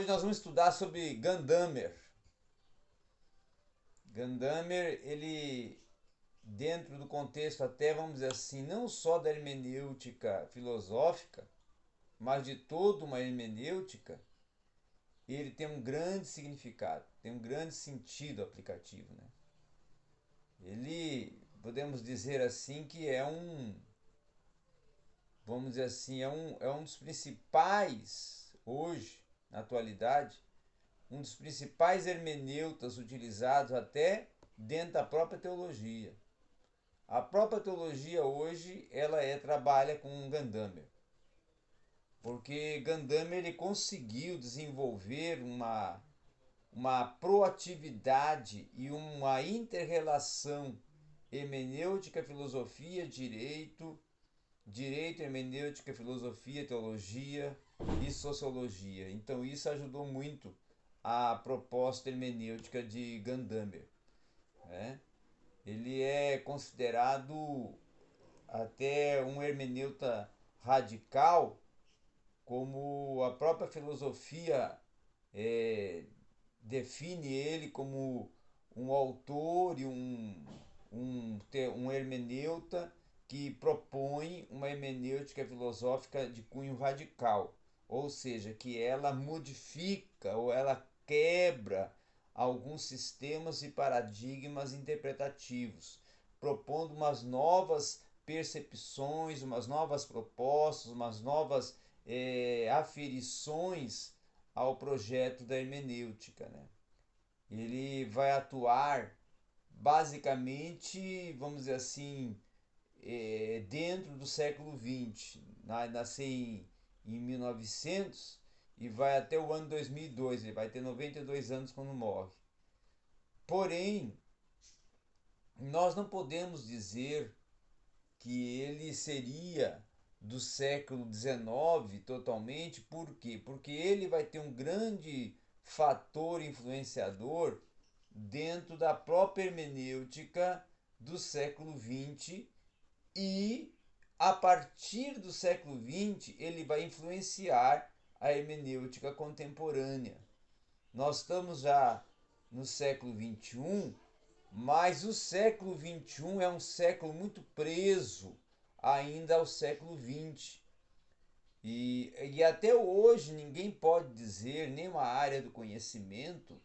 Hoje nós vamos estudar sobre Gandamer. Gandamer, ele, dentro do contexto até, vamos dizer assim, não só da hermenêutica filosófica, mas de toda uma hermenêutica, ele tem um grande significado, tem um grande sentido aplicativo. Né? Ele, podemos dizer assim, que é um, vamos dizer assim, é um, é um dos principais, hoje, na atualidade, um dos principais hermeneutas utilizados até dentro da própria teologia. A própria teologia hoje, ela é trabalha com Gandamer porque Gandame ele conseguiu desenvolver uma, uma proatividade e uma interrelação hermenêutica, filosofia, direito, direito, hermenêutica, filosofia, teologia e sociologia. Então isso ajudou muito a proposta hermenêutica de Gandamer. Né? Ele é considerado até um hermeneuta radical como a própria filosofia é, define ele como um autor e um, um, um hermeneuta que propõe uma hermenêutica filosófica de cunho radical, ou seja, que ela modifica ou ela quebra alguns sistemas e paradigmas interpretativos, propondo umas novas percepções, umas novas propostas, umas novas é, aferições ao projeto da hermenêutica. Né? Ele vai atuar basicamente, vamos dizer assim, é, dentro do século XX. Nasceu em, em 1900 e vai até o ano 2002. Ele vai ter 92 anos quando morre. Porém, nós não podemos dizer que ele seria do século XIX totalmente, por quê? Porque ele vai ter um grande fator influenciador dentro da própria hermenêutica do século XX e a partir do século XX ele vai influenciar a hermenêutica contemporânea. Nós estamos já no século XXI, mas o século XXI é um século muito preso ainda ao século XX. E, e até hoje ninguém pode dizer, nenhuma área do conhecimento,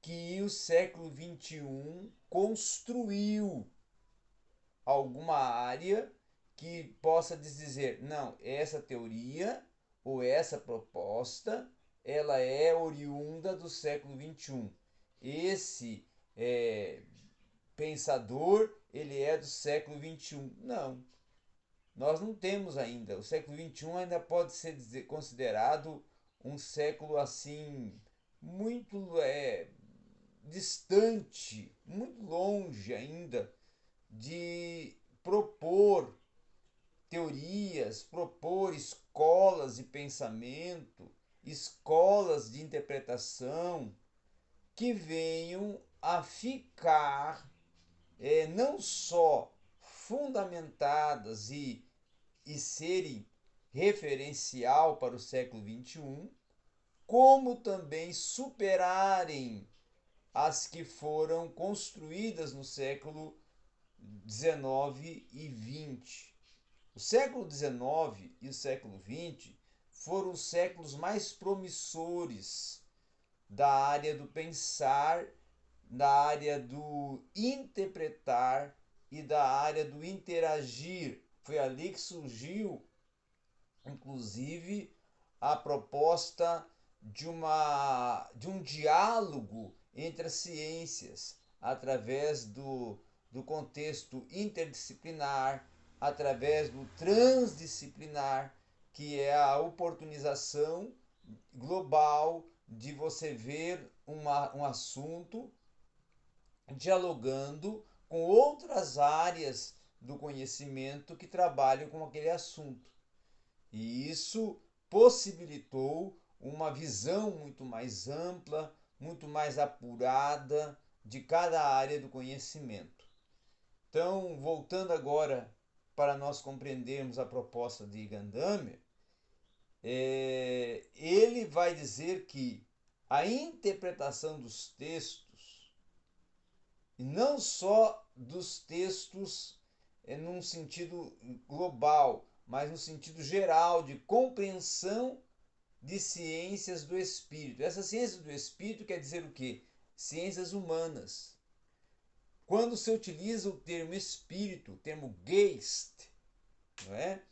que o século XXI construiu alguma área que possa dizer, não, essa teoria ou essa proposta, ela é oriunda do século XXI. Esse é, pensador, ele é do século XXI. Não, nós não temos ainda. O século XXI ainda pode ser considerado um século assim muito é, distante, muito longe ainda de propor teorias, propor escolas de pensamento, escolas de interpretação que venham a ficar é, não só fundamentadas e e serem referencial para o século XXI, como também superarem as que foram construídas no século XIX e XX. O século XIX e o século XX foram os séculos mais promissores da área do pensar, da área do interpretar e da área do interagir. Foi ali que surgiu, inclusive, a proposta de, uma, de um diálogo entre as ciências, através do, do contexto interdisciplinar, através do transdisciplinar, que é a oportunização global de você ver uma, um assunto dialogando com outras áreas do conhecimento que trabalham com aquele assunto. E isso possibilitou uma visão muito mais ampla, muito mais apurada de cada área do conhecimento. Então, voltando agora para nós compreendermos a proposta de Gandammer, é, ele vai dizer que a interpretação dos textos, e não só dos textos é, num sentido global, mas no sentido geral de compreensão de ciências do espírito. Essa ciência do espírito quer dizer o quê? Ciências humanas. Quando se utiliza o termo espírito, o termo Geist, não é?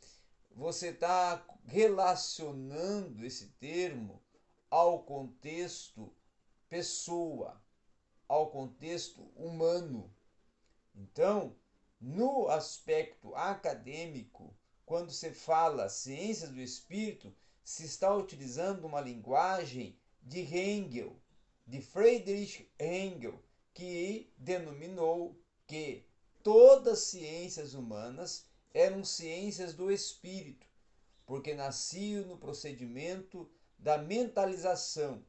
você está relacionando esse termo ao contexto pessoa, ao contexto humano. Então, no aspecto acadêmico, quando se fala ciências do espírito, se está utilizando uma linguagem de Hegel, de Friedrich Hegel, que denominou que todas as ciências humanas eram ciências do espírito, porque nasciam no procedimento da mentalização.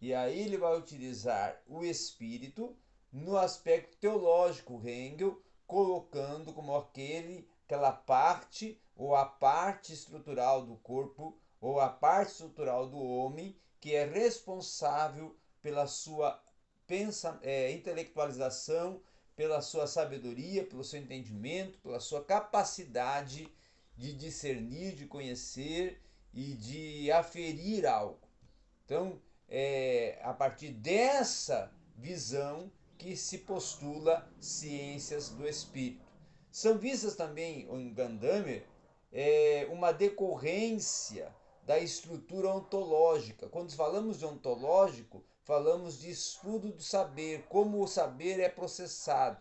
E aí ele vai utilizar o espírito no aspecto teológico, Hegel, colocando como aquele, aquela parte ou a parte estrutural do corpo ou a parte estrutural do homem que é responsável pela sua pensa, é, intelectualização, pela sua sabedoria, pelo seu entendimento, pela sua capacidade de discernir, de conhecer e de aferir algo. Então, é a partir dessa visão que se postula ciências do espírito. São vistas também em Gandammer é, uma decorrência da estrutura ontológica. Quando falamos de ontológico, falamos de estudo do saber, como o saber é processado,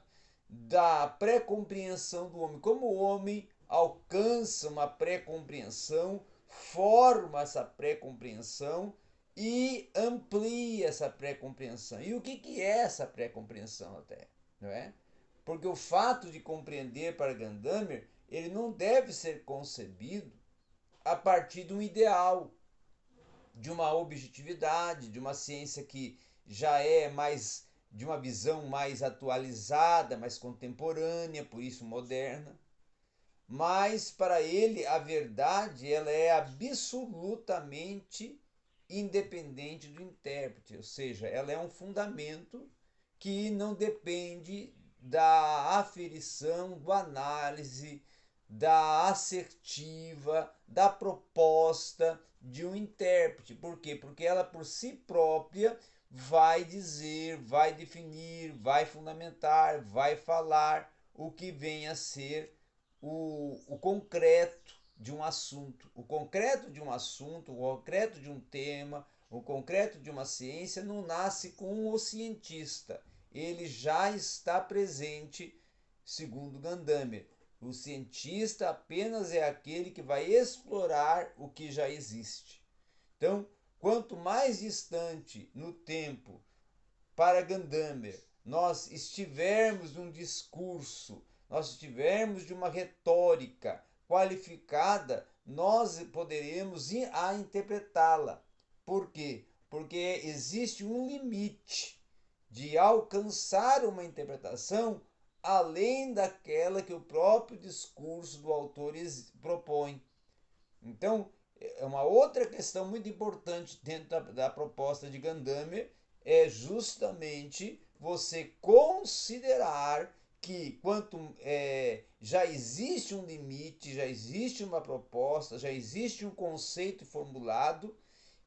da pré-compreensão do homem, como o homem alcança uma pré-compreensão, forma essa pré-compreensão e amplia essa pré-compreensão. E o que, que é essa pré-compreensão até? Não é? Porque o fato de compreender para Gandammer, ele não deve ser concebido a partir de um ideal, de uma objetividade, de uma ciência que já é mais de uma visão mais atualizada, mais contemporânea, por isso moderna. Mas para ele a verdade ela é absolutamente independente do intérprete, ou seja, ela é um fundamento que não depende da aferição, do análise, da assertiva, da proposta de um intérprete. Por quê? Porque ela por si própria vai dizer, vai definir, vai fundamentar, vai falar o que vem a ser o, o concreto de um assunto. O concreto de um assunto, o concreto de um tema, o concreto de uma ciência não nasce com o cientista. Ele já está presente, segundo Gandammer. O cientista apenas é aquele que vai explorar o que já existe. Então, quanto mais distante no tempo para Gandammer nós estivermos num discurso, nós estivermos de uma retórica qualificada, nós poderemos a interpretá-la. Por quê? Porque existe um limite de alcançar uma interpretação além daquela que o próprio discurso do autor propõe. Então, é uma outra questão muito importante dentro da, da proposta de Gandammer é justamente você considerar que quanto é, já existe um limite, já existe uma proposta, já existe um conceito formulado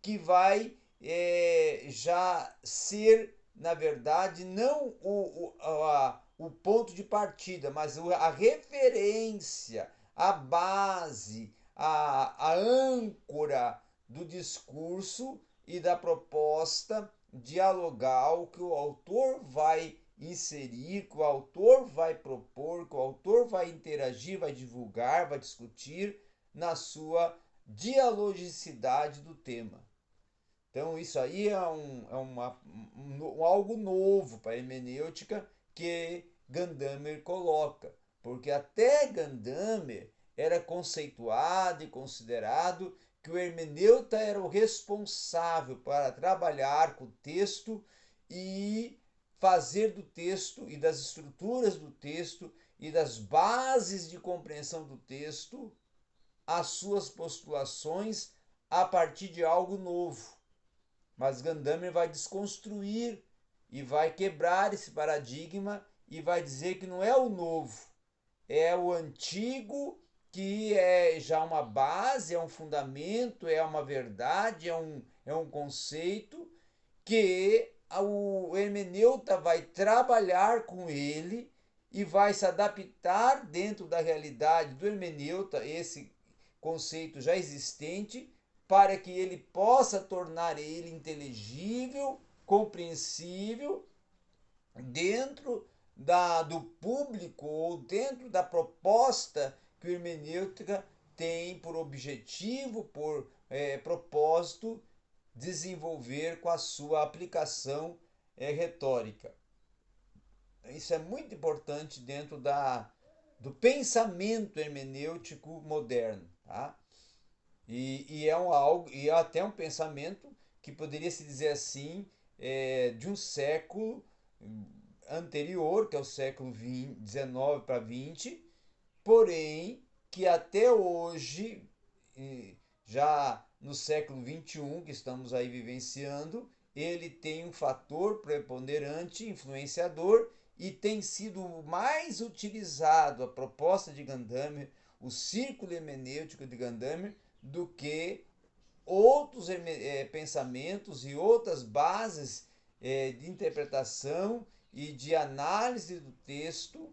que vai é, já ser, na verdade, não o, o, a, o ponto de partida, mas a referência, a base, a, a âncora do discurso e da proposta dialogal que o autor vai inserir, que o autor vai propor, que o autor vai interagir, vai divulgar, vai discutir na sua dialogicidade do tema. Então, isso aí é, um, é uma, um, algo novo para a hermenêutica que Gandammer coloca, porque até Gandammer era conceituado e considerado que o hermeneuta era o responsável para trabalhar com o texto e fazer do texto e das estruturas do texto e das bases de compreensão do texto as suas postulações a partir de algo novo. Mas Gandammer vai desconstruir e vai quebrar esse paradigma e vai dizer que não é o novo, é o antigo que é já uma base, é um fundamento, é uma verdade, é um, é um conceito que o hermeneuta vai trabalhar com ele e vai se adaptar dentro da realidade do hermeneuta, esse conceito já existente, para que ele possa tornar ele inteligível, compreensível dentro da, do público ou dentro da proposta que o hermenêutica tem por objetivo, por é, propósito, desenvolver com a sua aplicação é, retórica. Isso é muito importante dentro da, do pensamento hermenêutico moderno. Tá? E, e, é um, algo, e é até um pensamento que poderia se dizer assim, é, de um século anterior, que é o século XIX para XX, porém que até hoje, já no século XXI que estamos aí vivenciando, ele tem um fator preponderante, influenciador, e tem sido mais utilizado a proposta de Gandammer, o círculo hermenêutico de Gandammer, do que outros é, pensamentos e outras bases é, de interpretação e de análise do texto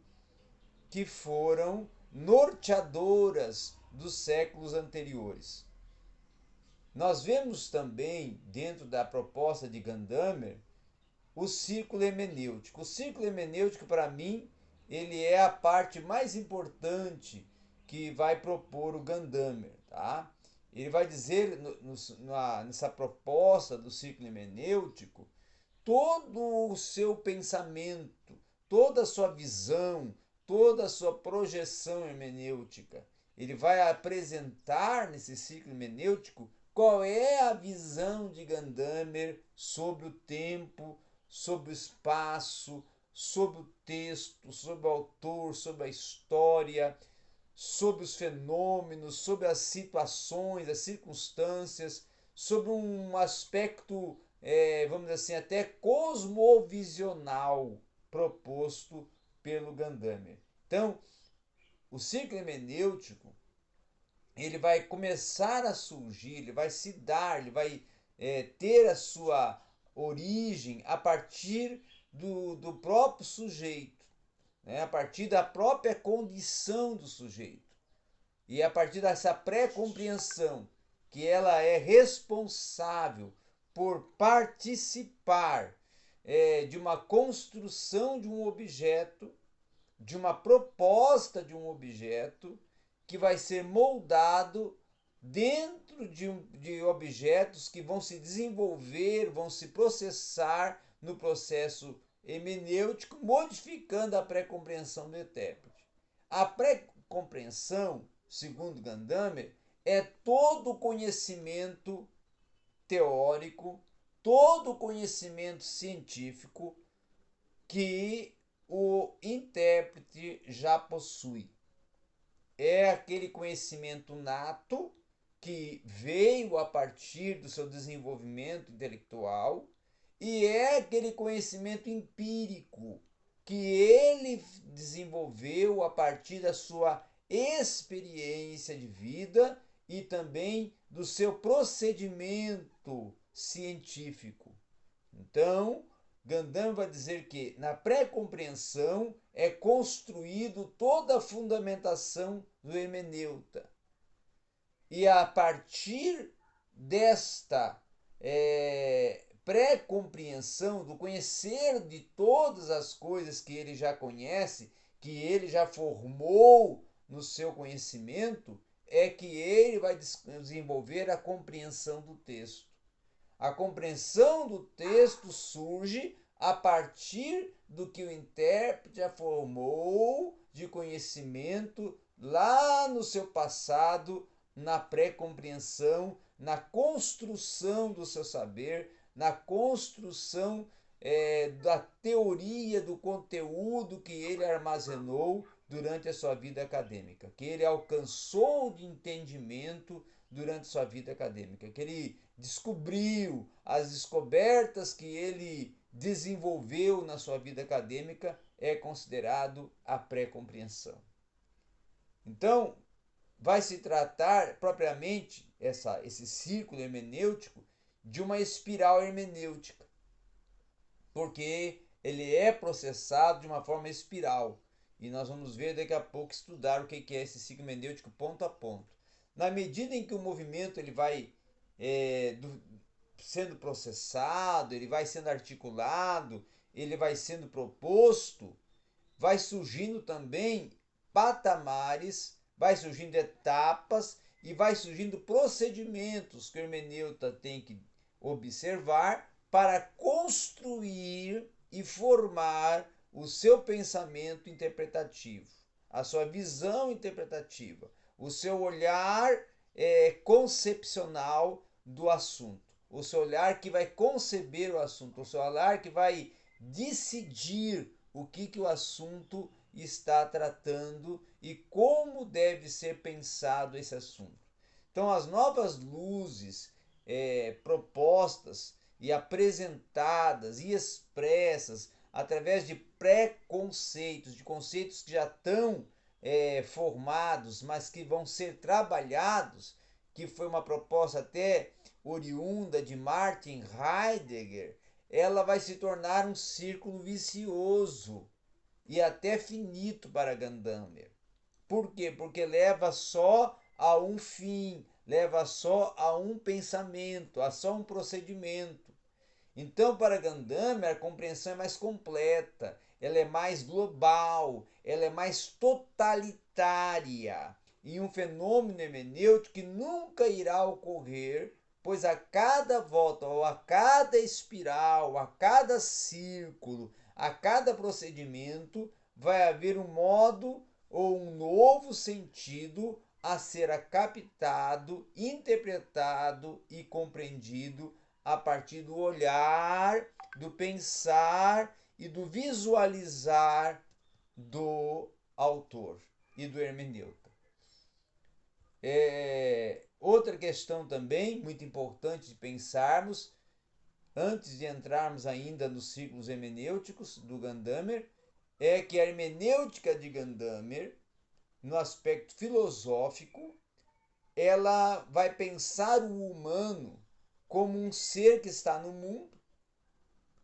que foram norteadoras dos séculos anteriores. Nós vemos também, dentro da proposta de Gandammer, o círculo hermenêutico. O círculo hermenêutico, para mim, ele é a parte mais importante que vai propor o Gandammer. Tá? Ele vai dizer, no, no, na, nessa proposta do círculo hermenêutico, todo o seu pensamento, toda a sua visão, toda a sua projeção hermenêutica. Ele vai apresentar nesse ciclo hermenêutico qual é a visão de Gandammer sobre o tempo, sobre o espaço, sobre o texto, sobre o autor, sobre a história, sobre os fenômenos, sobre as situações, as circunstâncias, sobre um aspecto é, vamos dizer assim, até cosmovisional proposto pelo Gandammer. Então, o ciclo hermenêutico ele vai começar a surgir, ele vai se dar, ele vai é, ter a sua origem a partir do, do próprio sujeito, né? a partir da própria condição do sujeito. E a partir dessa pré-compreensão que ela é responsável por participar é, de uma construção de um objeto, de uma proposta de um objeto que vai ser moldado dentro de, de objetos que vão se desenvolver, vão se processar no processo hemenêutico, modificando a pré-compreensão do intérprete. A pré-compreensão, segundo Gandammer, é todo o conhecimento teórico, todo o conhecimento científico que o intérprete já possui. É aquele conhecimento nato que veio a partir do seu desenvolvimento intelectual e é aquele conhecimento empírico que ele desenvolveu a partir da sua experiência de vida e também do seu procedimento científico. Então, Gandam vai dizer que na pré-compreensão é construído toda a fundamentação do hermeneuta. E a partir desta é, pré-compreensão, do conhecer de todas as coisas que ele já conhece, que ele já formou no seu conhecimento, é que ele vai desenvolver a compreensão do texto. A compreensão do texto surge a partir do que o intérprete formou de conhecimento lá no seu passado, na pré-compreensão, na construção do seu saber, na construção é, da teoria, do conteúdo que ele armazenou durante a sua vida acadêmica, que ele alcançou de entendimento durante sua vida acadêmica, que ele descobriu as descobertas que ele desenvolveu na sua vida acadêmica é considerado a pré-compreensão. Então, vai se tratar propriamente essa, esse círculo hermenêutico de uma espiral hermenêutica, porque ele é processado de uma forma espiral. E nós vamos ver daqui a pouco estudar o que é esse ciclo hermenêutico ponto a ponto. Na medida em que o movimento ele vai é, do, sendo processado, ele vai sendo articulado, ele vai sendo proposto, vai surgindo também patamares, vai surgindo etapas e vai surgindo procedimentos que o hermeneuta tem que observar para construir e formar o seu pensamento interpretativo, a sua visão interpretativa, o seu olhar é, concepcional do assunto, o seu olhar que vai conceber o assunto, o seu olhar que vai decidir o que, que o assunto está tratando e como deve ser pensado esse assunto. Então, as novas luzes é, propostas e apresentadas e expressas através de preconceitos, de conceitos que já estão é, formados, mas que vão ser trabalhados, que foi uma proposta até oriunda de Martin Heidegger, ela vai se tornar um círculo vicioso e até finito para Gadamer. Por quê? Porque leva só a um fim, leva só a um pensamento, a só um procedimento. Então, para Gadamer, a compreensão é mais completa, ela é mais global, ela é mais totalitária. E um fenômeno hermenêutico que nunca irá ocorrer, pois a cada volta, ou a cada espiral, a cada círculo, a cada procedimento, vai haver um modo ou um novo sentido a ser captado, interpretado e compreendido a partir do olhar, do pensar e do visualizar do autor e do hermeneuta. É, outra questão também muito importante de pensarmos, antes de entrarmos ainda nos ciclos hermenêuticos do Gandamer, é que a hermenêutica de Gandamer, no aspecto filosófico, ela vai pensar o humano como um ser que está no mundo,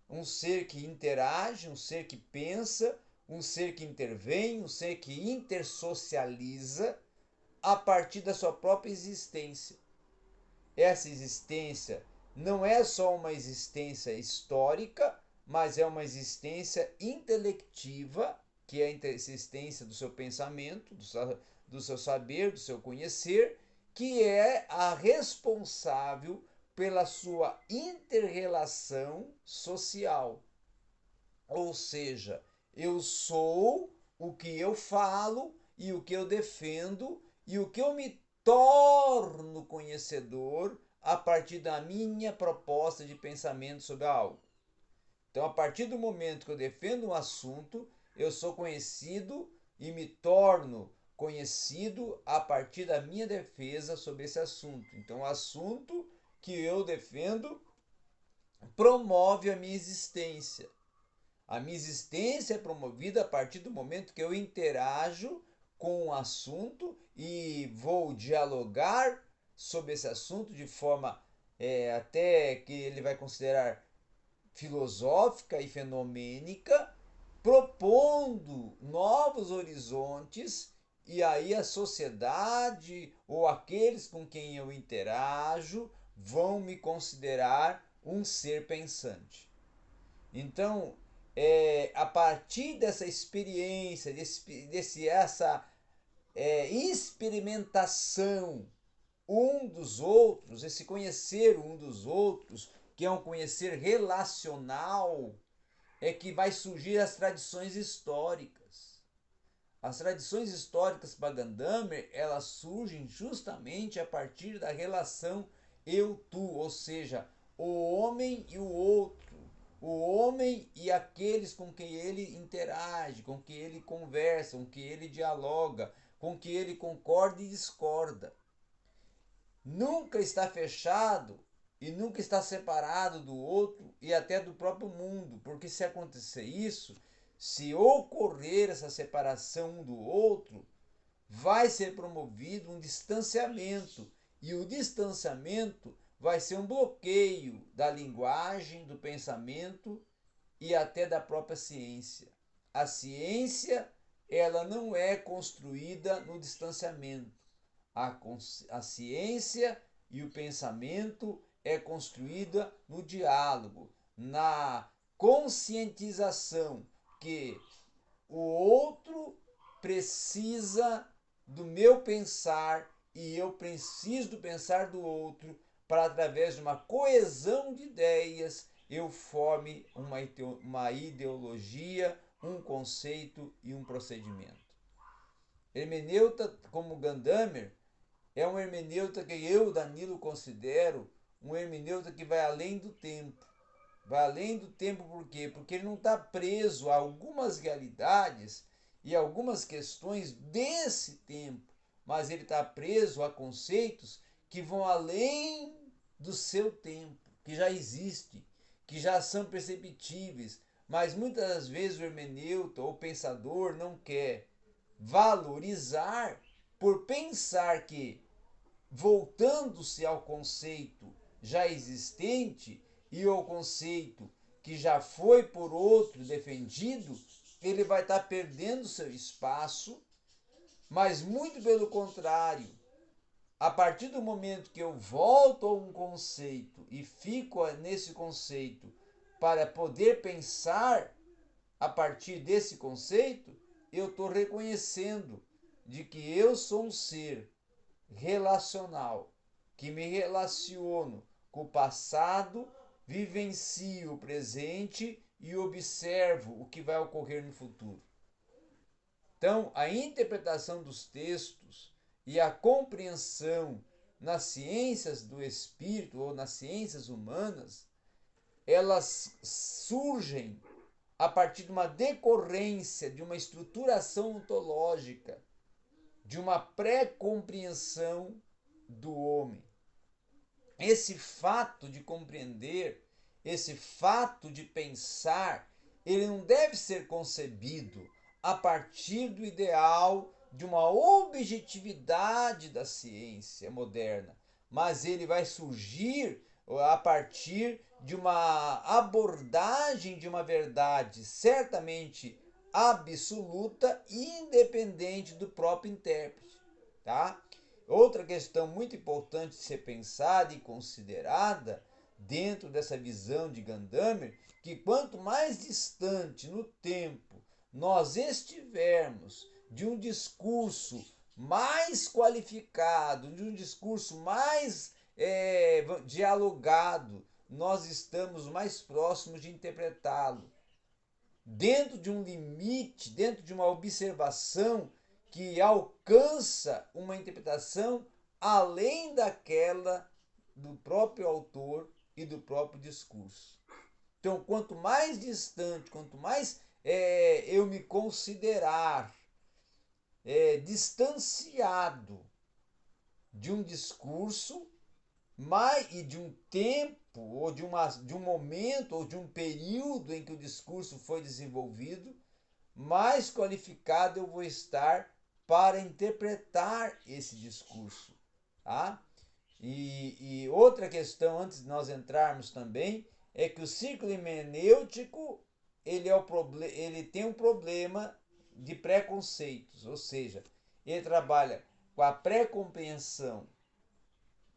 um ser que interage, um ser que pensa, um ser que intervém, um ser que intersocializa a partir da sua própria existência. Essa existência não é só uma existência histórica, mas é uma existência intelectiva, que é a existência do seu pensamento, do seu, do seu saber, do seu conhecer, que é a responsável pela sua interrelação social. Ou seja, eu sou o que eu falo e o que eu defendo e o que eu me torno conhecedor a partir da minha proposta de pensamento sobre algo. Então, a partir do momento que eu defendo um assunto, eu sou conhecido e me torno conhecido a partir da minha defesa sobre esse assunto. Então, o assunto que eu defendo promove a minha existência. A minha existência é promovida a partir do momento que eu interajo com o um assunto e vou dialogar sobre esse assunto de forma é, até que ele vai considerar filosófica e fenomênica, propondo novos horizontes e aí a sociedade ou aqueles com quem eu interajo vão me considerar um ser pensante. Então, é, a partir dessa experiência, desse, desse essa é, experimentação um dos outros, esse conhecer um dos outros, que é um conhecer relacional, é que vai surgir as tradições históricas. As tradições históricas para Gandamer, elas surgem justamente a partir da relação eu-tu, ou seja, o homem e o outro, o homem e aqueles com quem ele interage, com quem ele conversa, com quem ele dialoga, com quem ele concorda e discorda. nunca está fechado e nunca está separado do outro e até do próprio mundo, porque se acontecer isso, se ocorrer essa separação um do outro, vai ser promovido um distanciamento e o distanciamento vai ser um bloqueio da linguagem, do pensamento e até da própria ciência. A ciência, ela não é construída no distanciamento. A, a ciência e o pensamento é construída no diálogo, na conscientização que o outro precisa do meu pensar e eu preciso pensar do outro para através de uma coesão de ideias eu forme uma ideologia, um conceito e um procedimento. Hermeneuta como Gandamer é um hermeneuta que eu, Danilo, considero um hermeneuta que vai além do tempo. Vai além do tempo por quê? Porque ele não está preso a algumas realidades e algumas questões desse tempo, mas ele está preso a conceitos que vão além do seu tempo, que já existe, que já são perceptíveis, mas muitas das vezes o hermeneuta ou pensador não quer valorizar por pensar que, voltando-se ao conceito já existente e ao conceito que já foi por outro defendido, ele vai estar perdendo seu espaço, mas muito pelo contrário, a partir do momento que eu volto a um conceito e fico nesse conceito para poder pensar a partir desse conceito, eu estou reconhecendo de que eu sou um ser relacional, que me relaciono com o passado, vivencio o presente e observo o que vai ocorrer no futuro. Então, a interpretação dos textos e a compreensão nas ciências do espírito ou nas ciências humanas, elas surgem a partir de uma decorrência, de uma estruturação ontológica, de uma pré-compreensão do homem. Esse fato de compreender, esse fato de pensar, ele não deve ser concebido a partir do ideal de uma objetividade da ciência moderna, mas ele vai surgir a partir de uma abordagem de uma verdade certamente absoluta independente do próprio intérprete, tá? Outra questão muito importante de ser pensada e considerada dentro dessa visão de Gadamer, que quanto mais distante no tempo nós estivermos de um discurso mais qualificado, de um discurso mais é, dialogado, nós estamos mais próximos de interpretá-lo. Dentro de um limite, dentro de uma observação que alcança uma interpretação além daquela do próprio autor e do próprio discurso. Então, quanto mais distante, quanto mais é, eu me considerar é, distanciado de um discurso mais, e de um tempo, ou de, uma, de um momento, ou de um período em que o discurso foi desenvolvido, mais qualificado eu vou estar para interpretar esse discurso. Tá? E, e outra questão, antes de nós entrarmos também, é que o ciclo hermenêutico ele, é o ele tem um problema de preconceitos, ou seja, ele trabalha com a pré-compreensão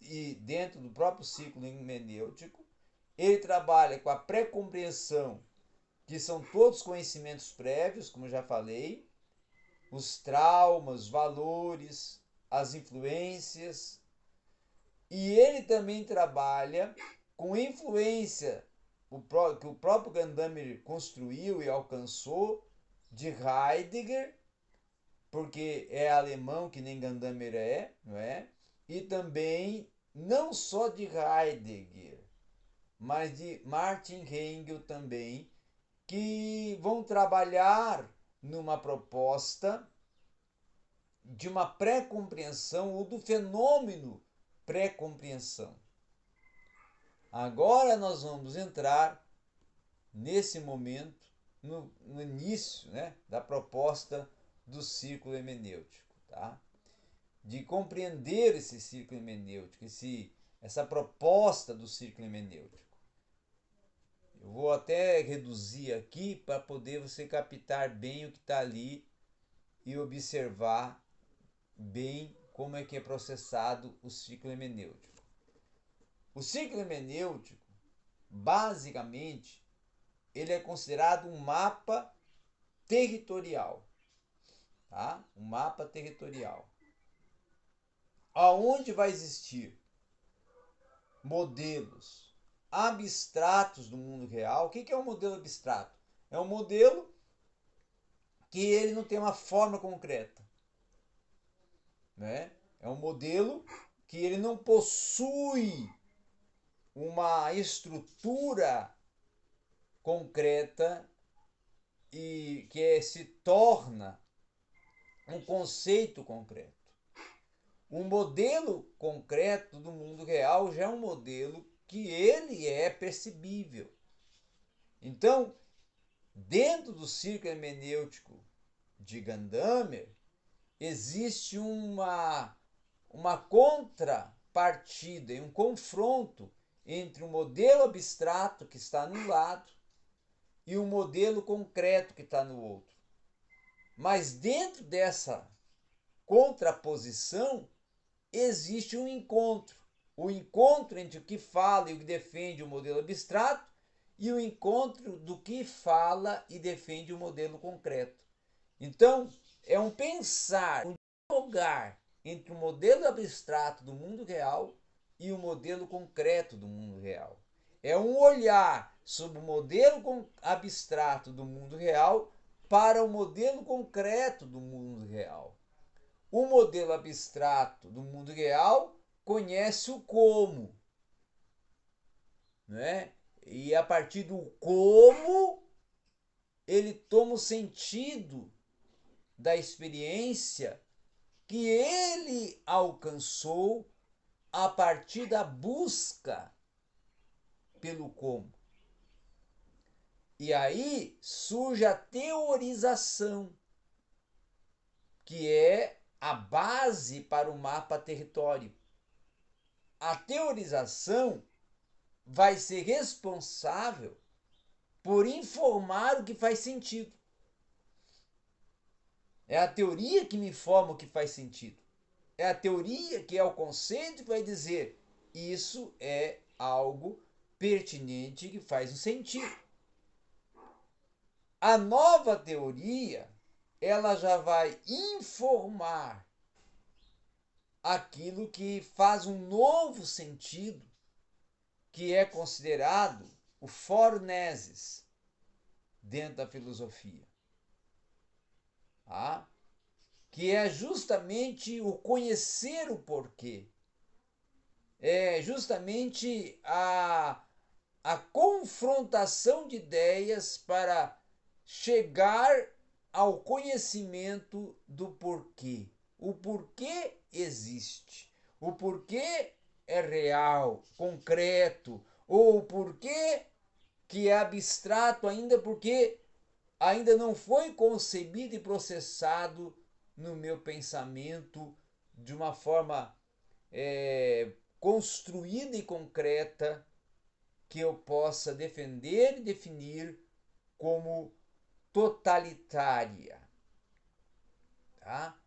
e dentro do próprio ciclo hermenêutico, ele trabalha com a pré-compreensão, que são todos conhecimentos prévios, como já falei, os traumas, os valores, as influências, e ele também trabalha com influência o que o próprio Gadamer construiu e alcançou de Heidegger, porque é alemão que nem Gadamer é, não é? E também não só de Heidegger, mas de Martin Hengel também, que vão trabalhar numa proposta de uma pré-compreensão ou do fenômeno pré-compreensão. Agora nós vamos entrar nesse momento, no, no início né, da proposta do círculo hemenêutico. Tá? De compreender esse círculo hemenêutico, esse, essa proposta do círculo hemenêutico. Eu vou até reduzir aqui para poder você captar bem o que está ali e observar bem como é que é processado o ciclo hemenêutico. O ciclo hemenêutico, basicamente, ele é considerado um mapa territorial, tá? Um mapa territorial. Aonde vai existir modelos abstratos do mundo real. O que é um modelo abstrato? É um modelo que ele não tem uma forma concreta. Né? É um modelo que ele não possui uma estrutura concreta e que é, se torna um conceito concreto. Um modelo concreto do mundo real já é um modelo que ele é percebível. Então, dentro do círculo hermenêutico de Gadamer, existe uma, uma contrapartida e um confronto entre um modelo abstrato que está num lado e um modelo concreto que está no outro. Mas dentro dessa contraposição existe um encontro o encontro entre o que fala e o que defende o modelo abstrato e o encontro do que fala e defende o modelo concreto. Então, é um pensar, um dialogar entre o modelo abstrato do mundo real e o modelo concreto do mundo real. É um olhar sobre o modelo abstrato do mundo real para o modelo concreto do mundo real. O modelo abstrato do mundo real conhece o como. Né? E a partir do como, ele toma o sentido da experiência que ele alcançou a partir da busca pelo como. E aí surge a teorização, que é a base para o mapa território a teorização vai ser responsável por informar o que faz sentido. É a teoria que me informa o que faz sentido. É a teoria que é o conceito que vai dizer isso é algo pertinente que faz um sentido. A nova teoria, ela já vai informar aquilo que faz um novo sentido, que é considerado o forneses dentro da filosofia. Ah, que é justamente o conhecer o porquê. É justamente a, a confrontação de ideias para chegar ao conhecimento do porquê. O porquê existe. O porquê é real, concreto, ou o porquê que é abstrato ainda porque ainda não foi concebido e processado no meu pensamento de uma forma é, construída e concreta que eu possa defender e definir como totalitária. Tá?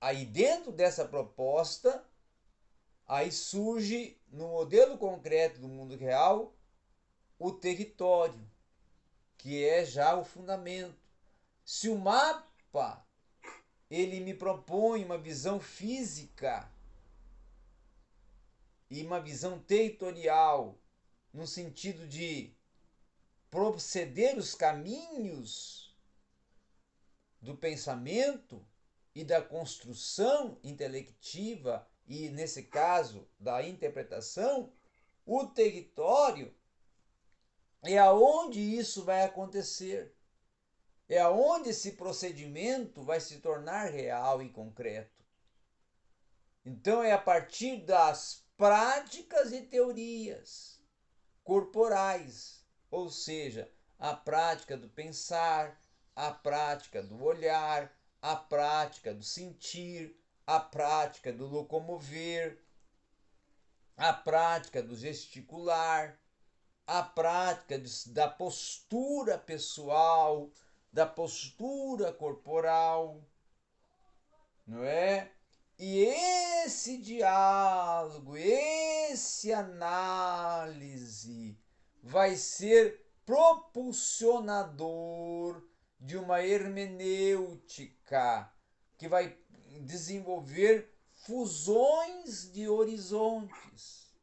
aí dentro dessa proposta, aí surge no modelo concreto do mundo real o território, que é já o fundamento. Se o mapa ele me propõe uma visão física e uma visão territorial no sentido de proceder os caminhos do pensamento, e da construção intelectiva e, nesse caso, da interpretação, o território é aonde isso vai acontecer. É aonde esse procedimento vai se tornar real e concreto. Então é a partir das práticas e teorias corporais, ou seja, a prática do pensar, a prática do olhar, a prática do sentir, a prática do locomover, a prática do gesticular, a prática da postura pessoal, da postura corporal, não é? E esse diálogo, esse análise vai ser propulsionador de uma hermenêutica que vai desenvolver fusões de horizontes.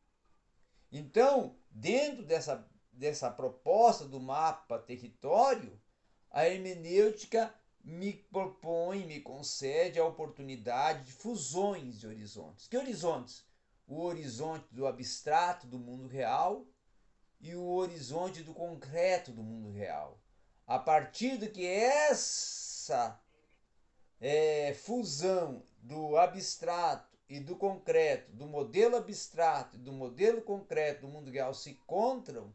Então, dentro dessa, dessa proposta do mapa território, a hermenêutica me propõe, me concede a oportunidade de fusões de horizontes. Que horizontes? O horizonte do abstrato do mundo real e o horizonte do concreto do mundo real. A partir do que essa é, fusão do abstrato e do concreto, do modelo abstrato e do modelo concreto do mundo real se encontram,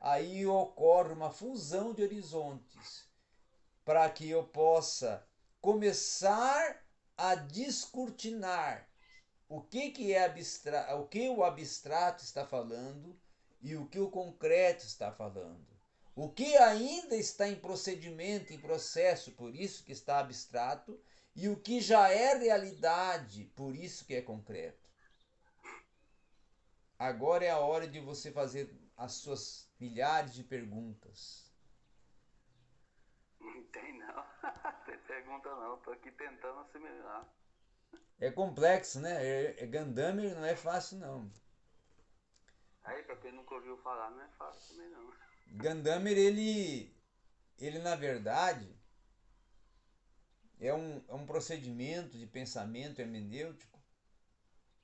aí ocorre uma fusão de horizontes para que eu possa começar a descortinar o que, que é abstrato, o que o abstrato está falando e o que o concreto está falando. O que ainda está em procedimento, em processo, por isso que está abstrato, e o que já é realidade, por isso que é concreto. Agora é a hora de você fazer as suas milhares de perguntas. Não tem não. tem pergunta não, tô aqui tentando assimilar. É complexo, né? É, é Gandammer não é fácil não. Aí, pra quem nunca ouviu falar, não é fácil também não. Gandammer, ele, ele na verdade, é um, é um procedimento de pensamento hermenêutico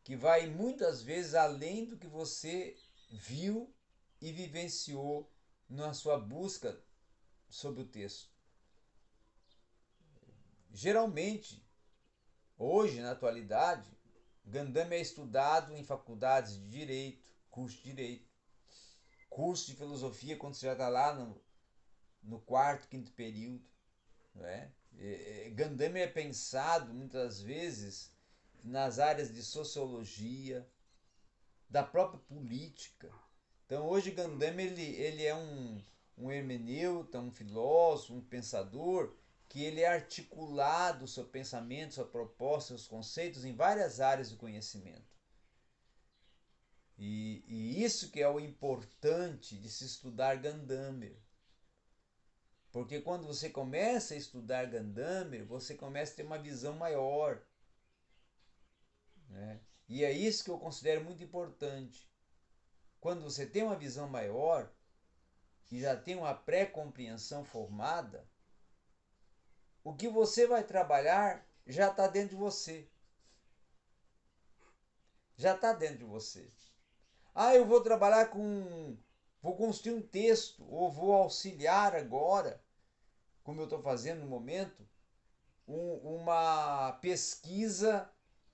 que vai muitas vezes além do que você viu e vivenciou na sua busca sobre o texto. Geralmente, hoje, na atualidade, Gandam é estudado em faculdades de direito, curso de direito, curso de filosofia quando você já está lá no, no quarto, quinto período. Não é? É, pensado muitas vezes nas áreas de sociologia, da própria política. Então hoje Gandam ele, ele é um, um hermeneuta, um filósofo, um pensador que ele é articulado seu pensamento, sua proposta, seus conceitos em várias áreas do conhecimento. E, e isso que é o importante de se estudar Gandammer. Porque quando você começa a estudar Gandammer, você começa a ter uma visão maior. Né? E é isso que eu considero muito importante. Quando você tem uma visão maior e já tem uma pré-compreensão formada, o que você vai trabalhar já está dentro de você. Já está dentro de você. Ah, eu vou trabalhar com. Vou construir um texto, ou vou auxiliar agora, como eu estou fazendo no momento, um, uma pesquisa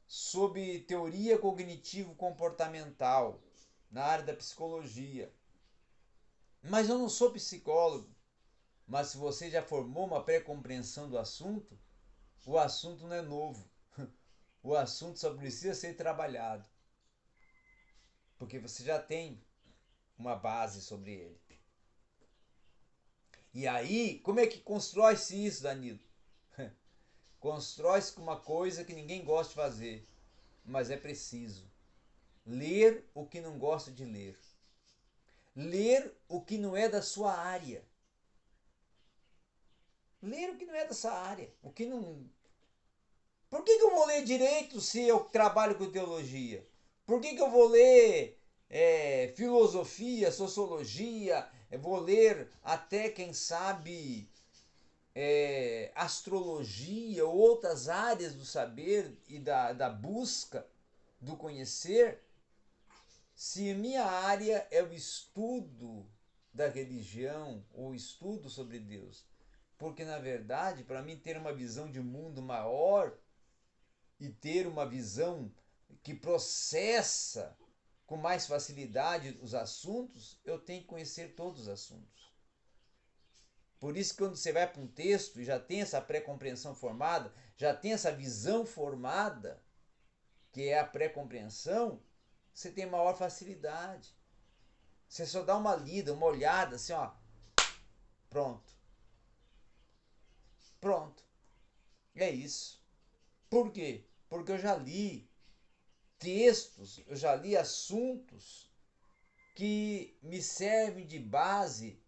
sobre teoria cognitivo-comportamental na área da psicologia. Mas eu não sou psicólogo. Mas se você já formou uma pré-compreensão do assunto, o assunto não é novo. O assunto só precisa ser trabalhado. Porque você já tem uma base sobre ele. E aí, como é que constrói-se isso, Danilo? Constrói-se com uma coisa que ninguém gosta de fazer, mas é preciso. Ler o que não gosta de ler. Ler o que não é da sua área ler o que não é dessa área, o que não. Por que, que eu vou ler direito se eu trabalho com teologia? Por que, que eu vou ler é, filosofia, sociologia? Eu vou ler até, quem sabe, é, astrologia ou outras áreas do saber e da, da busca do conhecer, se minha área é o estudo da religião ou estudo sobre Deus. Porque, na verdade, para mim ter uma visão de mundo maior e ter uma visão que processa com mais facilidade os assuntos, eu tenho que conhecer todos os assuntos. Por isso, quando você vai para um texto e já tem essa pré-compreensão formada, já tem essa visão formada, que é a pré-compreensão, você tem maior facilidade. Você só dá uma lida, uma olhada, assim, ó. Pronto. Pronto. É isso. Por quê? Porque eu já li textos, eu já li assuntos que me servem de base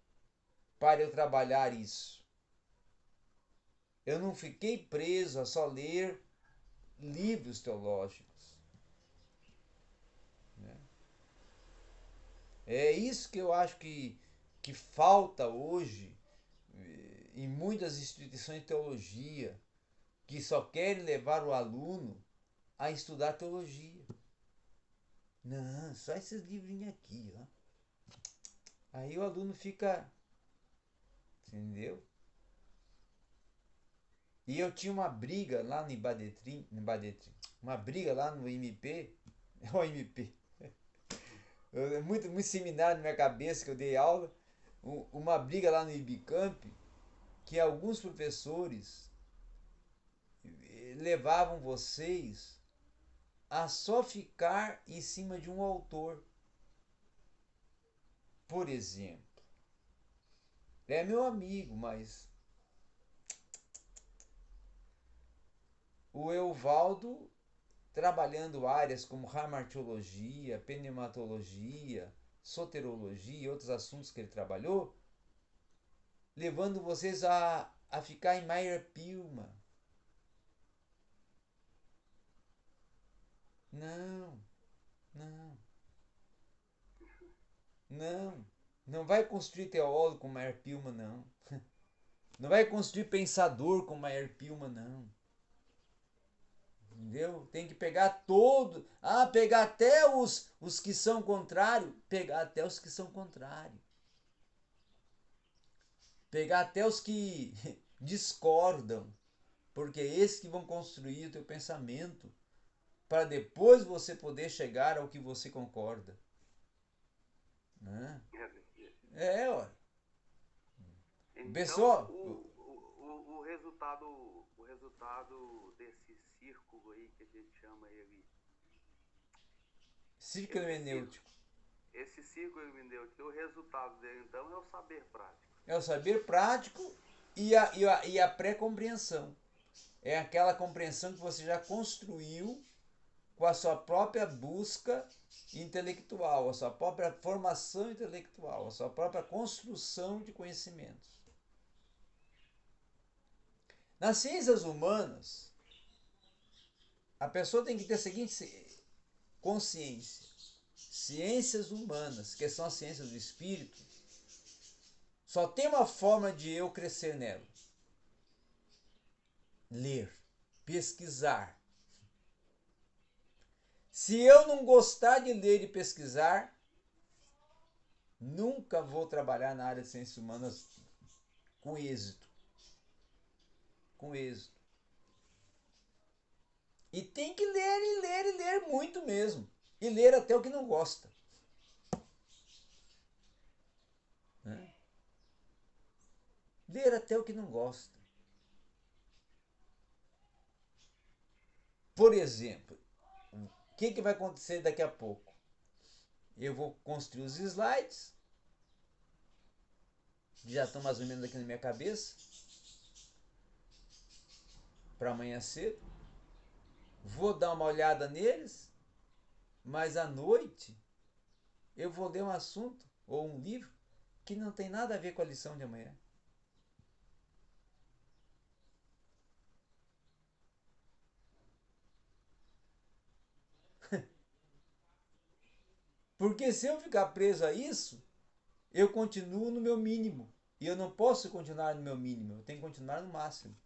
para eu trabalhar isso. Eu não fiquei preso a só ler livros teológicos. Né? É isso que eu acho que, que falta hoje em muitas instituições de teologia, que só querem levar o aluno a estudar teologia. Não, só esses livrinhos aqui, ó. Aí o aluno fica Entendeu? E eu tinha uma briga lá no Ibadetrim, no Ibadetrim uma briga lá no MP, o MP, é muito, muito seminário na minha cabeça que eu dei aula, uma briga lá no Ibicamp, que alguns professores levavam vocês a só ficar em cima de um autor. Por exemplo, é meu amigo, mas. O Euvaldo, trabalhando áreas como ramartiologia, pneumatologia, soterologia e outros assuntos que ele trabalhou, levando vocês a, a ficar em Meyer Pilma. Não, não, não. Não vai construir teólogo com Maier Pilma, não. Não vai construir pensador com Maier Pilma, não. Entendeu? Tem que pegar todo. Ah, pegar até os, os que são contrários. Pegar até os que são contrários. Pegar até os que discordam. Porque é esses que vão construir o teu pensamento. Para depois você poder chegar ao que você concorda. Né? É, ó. Então, Pessoal, o, o, o, resultado, o resultado desse círculo aí que a gente chama ele. Círculo hermenêutico. Esse círculo hermenêutico, o resultado dele então é o saber prático. É o saber prático e a, e a, e a pré-compreensão. É aquela compreensão que você já construiu com a sua própria busca intelectual, a sua própria formação intelectual, a sua própria construção de conhecimentos. Nas ciências humanas, a pessoa tem que ter a seguinte consciência: ciências humanas, que são as ciências do espírito, só tem uma forma de eu crescer nela: ler, pesquisar, se eu não gostar de ler e pesquisar, nunca vou trabalhar na área de ciências humanas com êxito. Com êxito. E tem que ler e ler e ler muito mesmo. E ler até o que não gosta. Ler até o que não gosta. Por exemplo, o que, que vai acontecer daqui a pouco? Eu vou construir os slides. Já estão mais ou menos aqui na minha cabeça. Para amanhã cedo. Vou dar uma olhada neles. Mas à noite eu vou ler um assunto ou um livro que não tem nada a ver com a lição de amanhã. Porque se eu ficar preso a isso, eu continuo no meu mínimo. E eu não posso continuar no meu mínimo, eu tenho que continuar no máximo.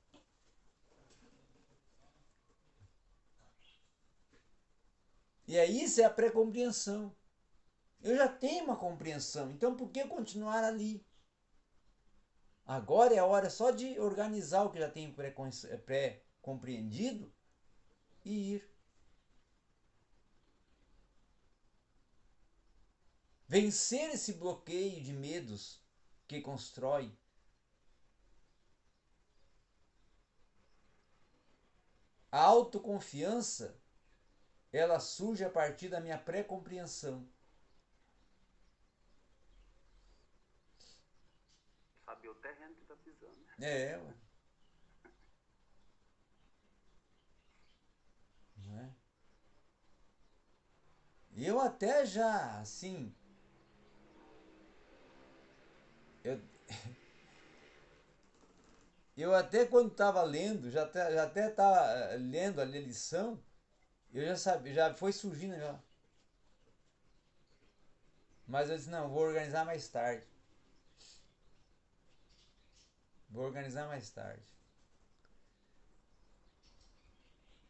E aí isso é a pré-compreensão. Eu já tenho uma compreensão, então por que continuar ali? Agora é a hora só de organizar o que já tenho pré-compreendido e ir. Vencer esse bloqueio de medos que constrói. A autoconfiança, ela surge a partir da minha pré-compreensão. Saber o terreno que tá pisando. É, ué. Não é? Eu até já, assim, eu, eu até quando estava lendo, já até, já até estava eh, lendo a lição, eu já sabia, já foi surgindo já. Mas eu disse, não, vou organizar mais tarde. Vou organizar mais tarde.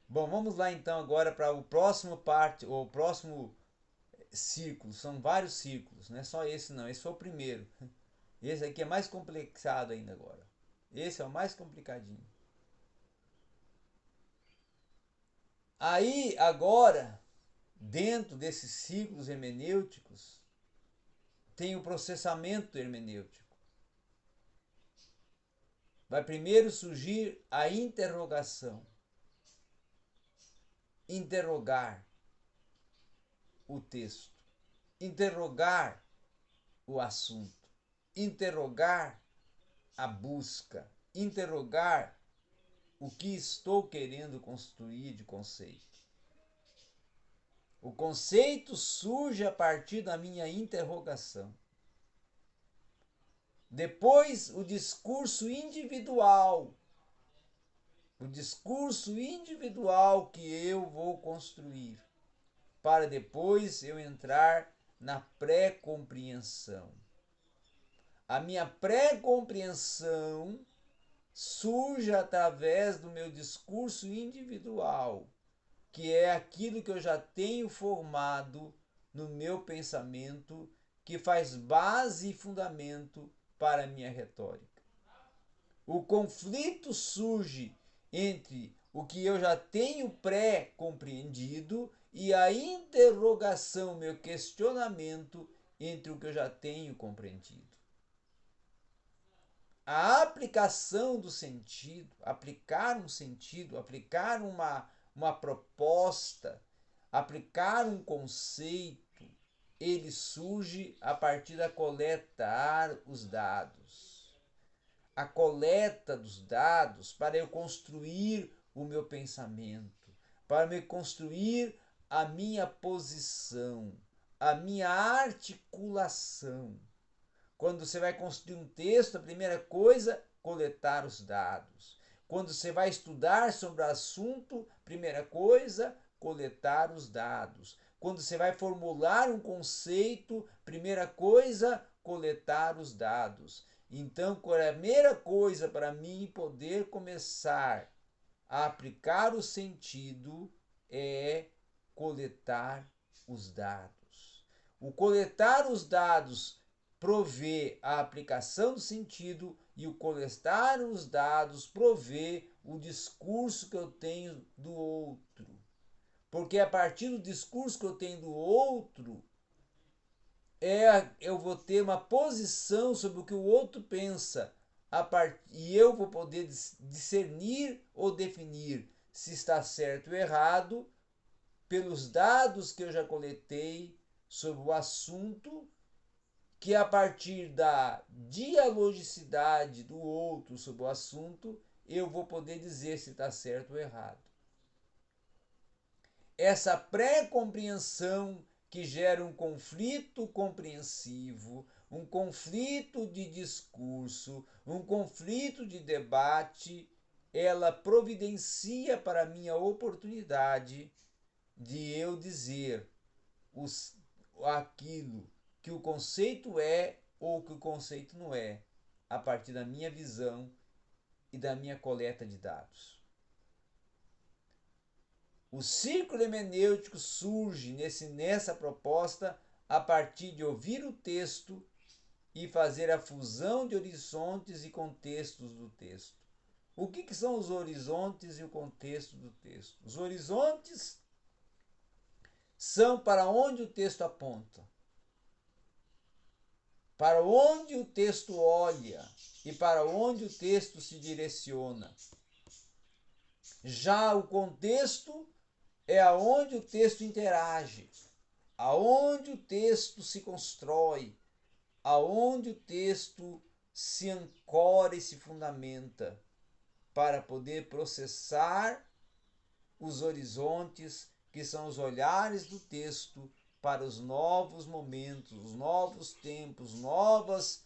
Bom, vamos lá então agora para o próximo parte, o próximo círculo. São vários círculos, não é só esse não, esse foi o primeiro. Esse aqui é mais complexado ainda agora. Esse é o mais complicadinho. Aí, agora, dentro desses ciclos hermenêuticos, tem o processamento hermenêutico. Vai primeiro surgir a interrogação. Interrogar o texto. Interrogar o assunto interrogar a busca, interrogar o que estou querendo construir de conceito. O conceito surge a partir da minha interrogação. Depois, o discurso individual. O discurso individual que eu vou construir, para depois eu entrar na pré-compreensão a minha pré-compreensão surge através do meu discurso individual, que é aquilo que eu já tenho formado no meu pensamento, que faz base e fundamento para a minha retórica. O conflito surge entre o que eu já tenho pré-compreendido e a interrogação, meu questionamento entre o que eu já tenho compreendido a aplicação do sentido, aplicar um sentido, aplicar uma, uma proposta, aplicar um conceito, ele surge a partir da coletar os dados. A coleta dos dados para eu construir o meu pensamento, para me construir a minha posição, a minha articulação. Quando você vai construir um texto, a primeira coisa, coletar os dados. Quando você vai estudar sobre o assunto, primeira coisa, coletar os dados. Quando você vai formular um conceito, primeira coisa, coletar os dados. Então, a primeira coisa para mim poder começar a aplicar o sentido é coletar os dados. O coletar os dados provê a aplicação do sentido e o coletar os dados provê o discurso que eu tenho do outro. Porque a partir do discurso que eu tenho do outro, é, eu vou ter uma posição sobre o que o outro pensa. Part... E eu vou poder discernir ou definir se está certo ou errado pelos dados que eu já coletei sobre o assunto que a partir da dialogicidade do outro sobre o assunto, eu vou poder dizer se está certo ou errado. Essa pré-compreensão que gera um conflito compreensivo, um conflito de discurso, um conflito de debate, ela providencia para mim a oportunidade de eu dizer os, aquilo que o conceito é ou que o conceito não é, a partir da minha visão e da minha coleta de dados. O círculo hermenêutico surge nesse, nessa proposta a partir de ouvir o texto e fazer a fusão de horizontes e contextos do texto. O que, que são os horizontes e o contexto do texto? Os horizontes são para onde o texto aponta. Para onde o texto olha e para onde o texto se direciona. Já o contexto é aonde o texto interage, aonde o texto se constrói, aonde o texto se ancora e se fundamenta para poder processar os horizontes que são os olhares do texto para os novos momentos, os novos tempos, novas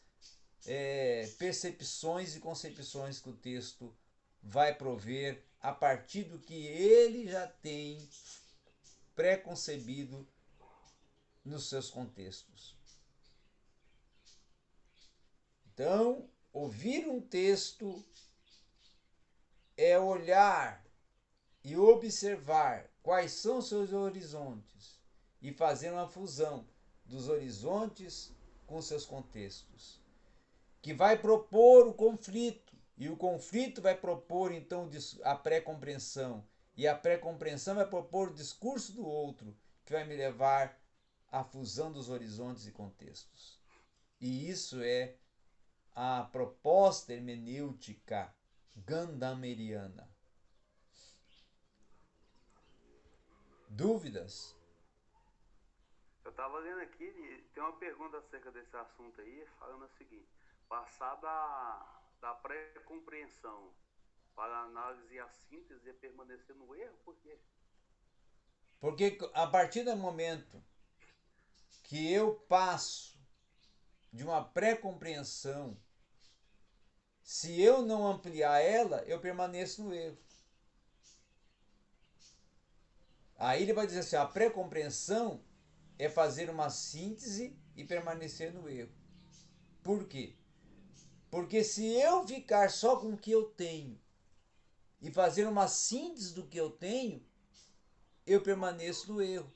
é, percepções e concepções que o texto vai prover a partir do que ele já tem preconcebido nos seus contextos. Então, ouvir um texto é olhar e observar quais são seus horizontes e fazer uma fusão dos horizontes com seus contextos, que vai propor o conflito, e o conflito vai propor então a pré-compreensão, e a pré-compreensão vai propor o discurso do outro, que vai me levar à fusão dos horizontes e contextos. E isso é a proposta hermenêutica gandameriana. Dúvidas? Estava lendo aqui, tem uma pergunta acerca desse assunto aí, falando o seguinte: passar da, da pré-compreensão para a análise e a síntese é permanecer no erro? Por quê? Porque a partir do momento que eu passo de uma pré-compreensão, se eu não ampliar ela, eu permaneço no erro. Aí ele vai dizer assim: a pré-compreensão é fazer uma síntese e permanecer no erro. Por quê? Porque se eu ficar só com o que eu tenho e fazer uma síntese do que eu tenho, eu permaneço no erro.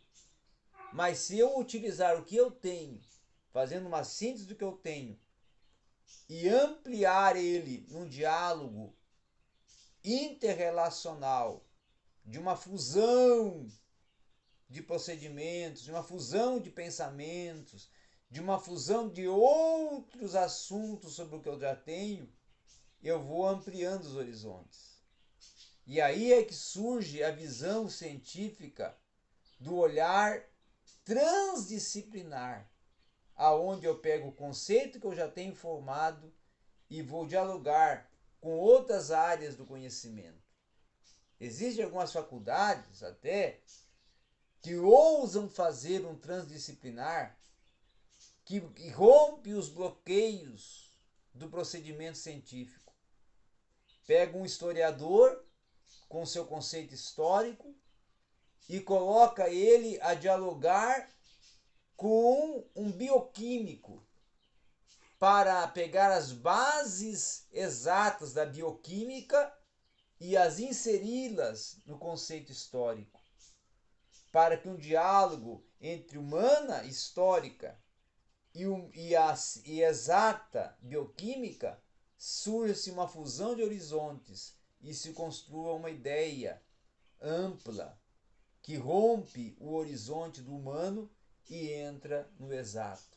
Mas se eu utilizar o que eu tenho, fazendo uma síntese do que eu tenho, e ampliar ele num diálogo interrelacional de uma fusão de procedimentos, de uma fusão de pensamentos, de uma fusão de outros assuntos sobre o que eu já tenho, eu vou ampliando os horizontes. E aí é que surge a visão científica do olhar transdisciplinar, aonde eu pego o conceito que eu já tenho formado e vou dialogar com outras áreas do conhecimento. Existem algumas faculdades até que ousam fazer um transdisciplinar que rompe os bloqueios do procedimento científico. Pega um historiador com seu conceito histórico e coloca ele a dialogar com um bioquímico para pegar as bases exatas da bioquímica e as inseri-las no conceito histórico, para que um diálogo entre humana histórica e, um, e, a, e exata bioquímica surja-se uma fusão de horizontes e se construa uma ideia ampla que rompe o horizonte do humano e entra no exato.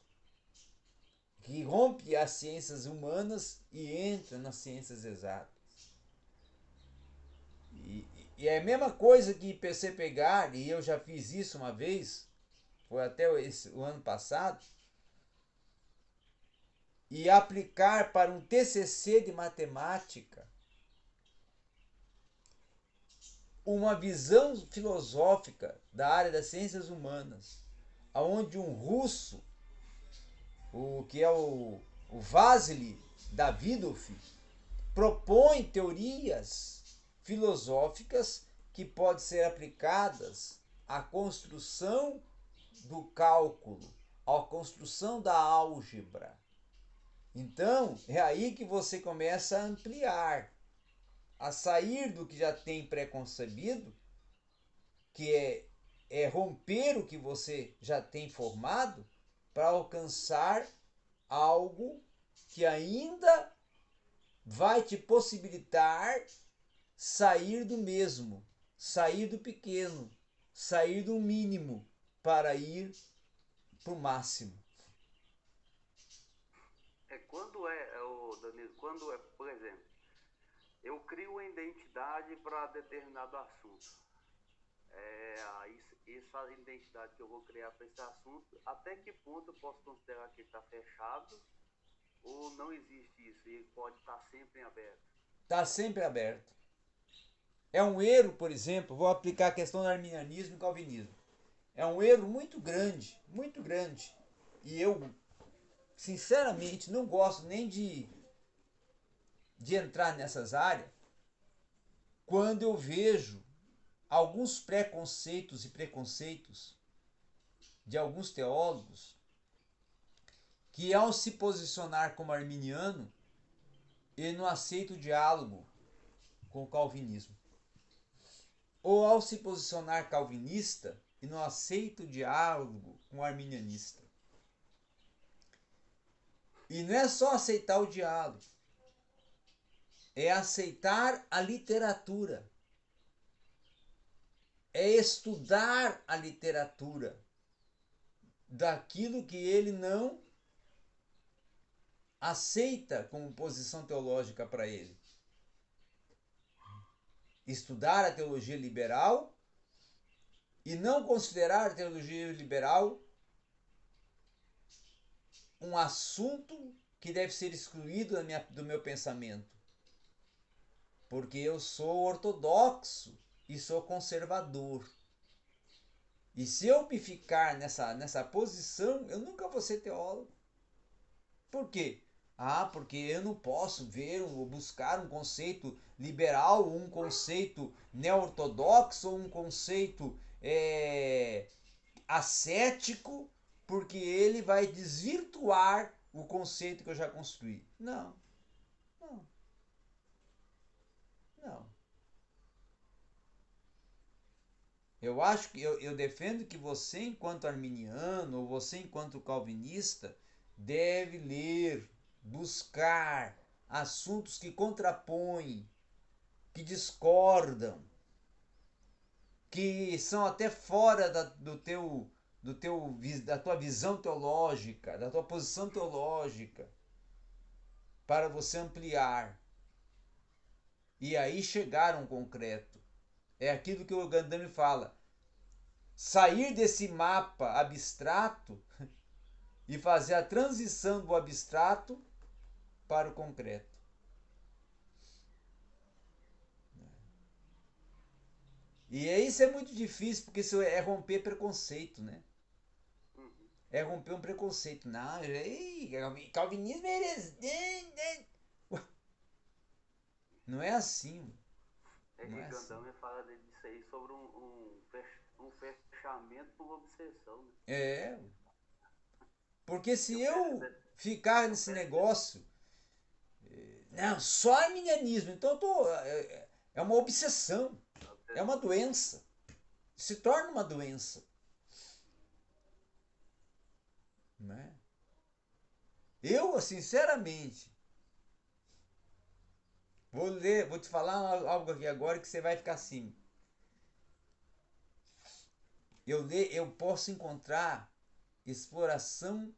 Que rompe as ciências humanas e entra nas ciências exatas. E, e é a mesma coisa que você pegar, e eu já fiz isso uma vez, foi até esse, o ano passado, e aplicar para um TCC de matemática uma visão filosófica da área das ciências humanas, aonde um russo, o que é o, o Vasily Davidov, propõe teorias filosóficas que podem ser aplicadas à construção do cálculo, à construção da álgebra. Então, é aí que você começa a ampliar, a sair do que já tem preconcebido, que é, é romper o que você já tem formado, para alcançar algo que ainda vai te possibilitar sair do mesmo, sair do pequeno, sair do mínimo para ir para o máximo. É quando é, é o Danilo, quando é, por exemplo, eu crio uma identidade para determinado assunto. É, essa identidade que eu vou criar para esse assunto, até que ponto eu posso considerar que está fechado ou não existe isso e pode estar tá sempre em aberto? Está sempre aberto. É um erro, por exemplo, vou aplicar a questão do arminianismo e calvinismo. É um erro muito grande, muito grande. E eu, sinceramente, não gosto nem de, de entrar nessas áreas quando eu vejo alguns preconceitos e preconceitos de alguns teólogos que, ao se posicionar como arminiano, ele não aceita o diálogo com o calvinismo. Ou ao se posicionar calvinista e não aceita o diálogo com o arminianista. E não é só aceitar o diálogo, é aceitar a literatura, é estudar a literatura daquilo que ele não aceita como posição teológica para ele. Estudar a teologia liberal e não considerar a teologia liberal um assunto que deve ser excluído minha, do meu pensamento. Porque eu sou ortodoxo e sou conservador. E se eu me ficar nessa, nessa posição, eu nunca vou ser teólogo. Por quê? Ah, porque eu não posso ver ou buscar um conceito liberal, um conceito neo-ortodoxo, um conceito é, ascético, porque ele vai desvirtuar o conceito que eu já construí. Não. Não. Não. Eu acho que eu, eu defendo que você, enquanto arminiano, ou você, enquanto calvinista, deve ler buscar assuntos que contrapõem, que discordam, que são até fora da, do teu, do teu, da tua visão teológica, da tua posição teológica, para você ampliar. E aí chegar a um concreto. É aquilo que o Gandami fala. Sair desse mapa abstrato e fazer a transição do abstrato para o concreto. E isso é muito difícil, porque isso é romper preconceito, né? É romper um preconceito. Não, ei, calvinismo é heresia. Não é assim. É que é Gandão assim. fala disso aí sobre um, um, um fechamento por obsessão. Né? É. Porque se eu ficar nesse negócio não, só arminianismo. Então eu tô, é, é uma obsessão. É uma doença. Se torna uma doença. Né? Eu, sinceramente, vou ler, vou te falar algo aqui agora que você vai ficar assim. Eu, ler, eu posso encontrar exploração